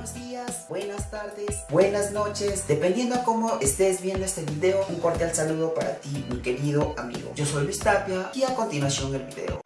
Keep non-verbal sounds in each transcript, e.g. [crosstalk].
buenos días, buenas tardes, buenas noches, dependiendo a cómo estés viendo este video, un cordial saludo para ti, mi querido amigo. Yo soy Luis Tapia y a continuación el video.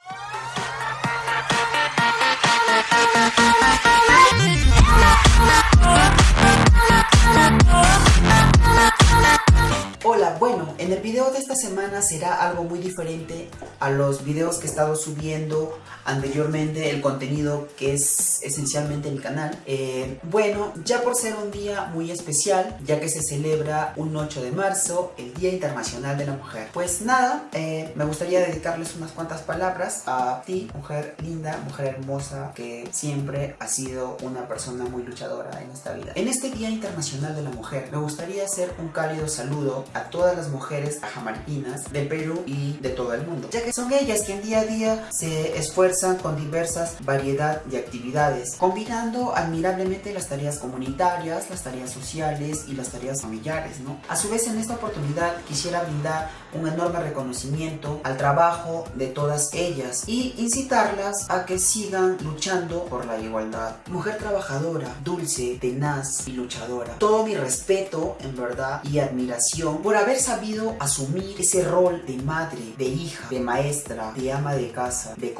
Video de esta semana será algo muy diferente a los videos que he estado subiendo anteriormente, el contenido que es esencialmente el canal. Eh, bueno, ya por ser un día muy especial, ya que se celebra un 8 de marzo, el Día Internacional de la Mujer. Pues nada, eh, me gustaría dedicarles unas cuantas palabras a ti, mujer linda, mujer hermosa, que siempre ha sido una persona muy luchadora en esta vida. En este Día Internacional de la Mujer, me gustaría hacer un cálido saludo a todas las mujeres ajamarquinas de Perú y de todo el mundo, ya que son ellas quien día a día se esfuerzan con diversas variedad de actividades, combinando admirablemente las tareas comunitarias, las tareas sociales y las tareas familiares, ¿no? A su vez, en esta oportunidad quisiera brindar un enorme reconocimiento al trabajo de todas ellas y incitarlas a que sigan luchando por la igualdad. Mujer trabajadora, dulce, tenaz y luchadora. Todo mi respeto, en verdad, y admiración por haber sabido asumir ese rol de madre, de hija, de maestra, de ama de casa, de,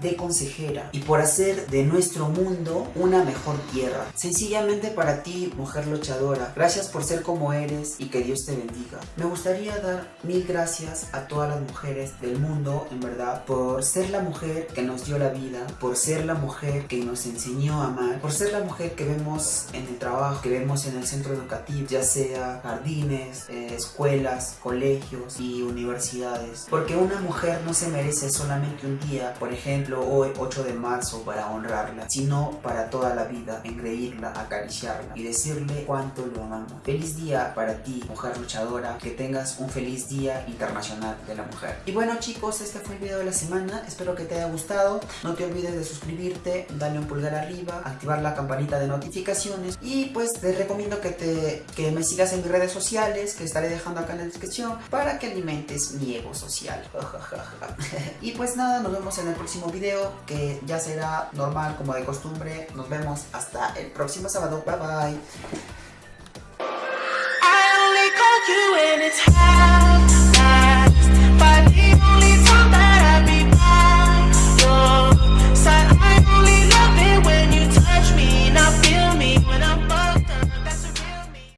de consejera y por hacer de nuestro mundo una mejor tierra. Sencillamente para ti, mujer luchadora, gracias por ser como eres y que Dios te bendiga. Me gustaría dar mil gracias a todas las mujeres del mundo, en verdad, por ser la mujer que nos dio la vida, por ser la mujer que nos enseñó a amar, por ser la mujer que vemos en el trabajo, que vemos en el centro educativo, ya sea jardines, eh, escuelas, colegios y universidades. Porque una mujer no se merece solamente un día, por ejemplo hoy 8 de marzo, para honrarla, sino para toda la vida, engreírla, acariciarla y decirle cuánto lo amamos. Feliz día para ti, mujer luchadora, que tengas un feliz día internacional de la mujer. Y bueno chicos, este fue el video de la semana, espero que te haya gustado. No te olvides de suscribirte, darle un pulgar arriba, activar la campanita de notificaciones y pues te recomiendo que, te, que me sigas en mis redes sociales, que estaré dejando acá en la descripción para que alimentes mi ego social. [laughs] y pues nada, nos vemos en el próximo video que ya será normal como de costumbre. Nos vemos hasta el próximo sábado. Bye bye.